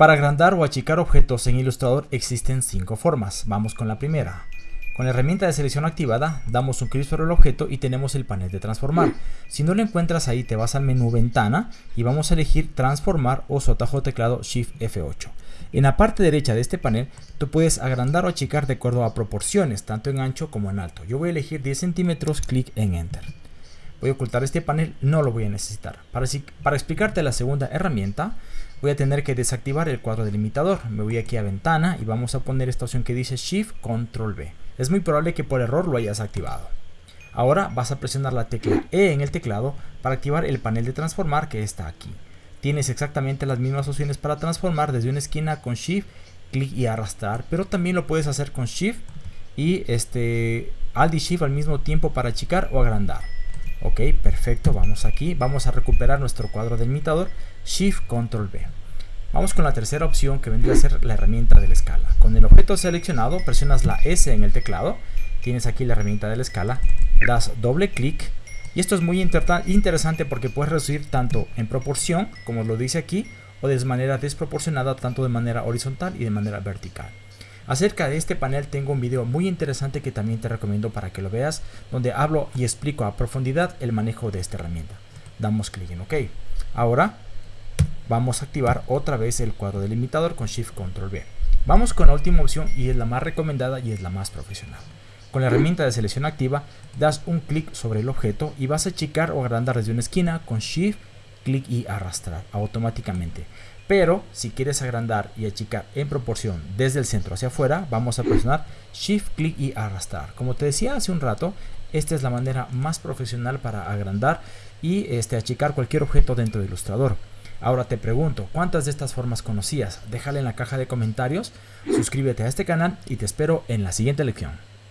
Para agrandar o achicar objetos en Illustrator existen cinco formas. Vamos con la primera. Con la herramienta de selección activada, damos un clic sobre el objeto y tenemos el panel de transformar. Si no lo encuentras ahí, te vas al menú ventana y vamos a elegir transformar o su atajo teclado Shift F8. En la parte derecha de este panel, tú puedes agrandar o achicar de acuerdo a proporciones, tanto en ancho como en alto. Yo voy a elegir 10 centímetros, clic en Enter. Voy a ocultar este panel, no lo voy a necesitar. Para, explicarte la segunda herramienta, voy a tener que desactivar el cuadro delimitador. Me voy aquí a ventana y vamos a poner esta opción que dice Shift Control V. Es muy probable que por error lo hayas activado. Ahora vas a presionar la tecla E en el teclado para activar el panel de transformar que está aquí. Tienes exactamente las mismas opciones para transformar desde una esquina con Shift, clic y arrastrar, pero también lo puedes hacer con Shift y este Alt y Shift al mismo tiempo para achicar o agrandar. Ok, perfecto, vamos aquí, vamos a recuperar nuestro cuadro delimitador, Shift Control V. Vamos con la tercera opción que vendría a ser la herramienta de la escala. Con el objeto seleccionado presionas la S en el teclado, tienes aquí la herramienta de la escala, das doble clic y esto es muy interesante porque puedes reducir tanto en proporción, como lo dice aquí, o de manera desproporcionada tanto de manera horizontal y de manera vertical. Acerca de este panel tengo un video muy interesante que también te recomiendo para que lo veas, donde hablo y explico a profundidad el manejo de esta herramienta. Damos clic en OK. Ahora vamos a activar otra vez el cuadro delimitador con Shift Control V. Vamos con la última opción y es la más recomendada y es la más profesional. Con la herramienta de selección activa, das un clic sobre el objeto y vas a achicar o agrandar desde una esquina con Shift, clic y arrastrar automáticamente. Pero si quieres agrandar y achicar en proporción desde el centro hacia afuera, vamos a presionar Shift, clic y arrastrar. Como te decía hace un rato, esta es la manera más profesional para agrandar y este, achicar cualquier objeto dentro de Illustrator. Ahora te pregunto, ¿cuántas de estas formas conocías? Déjale en la caja de comentarios, suscríbete a este canal y te espero en la siguiente lección.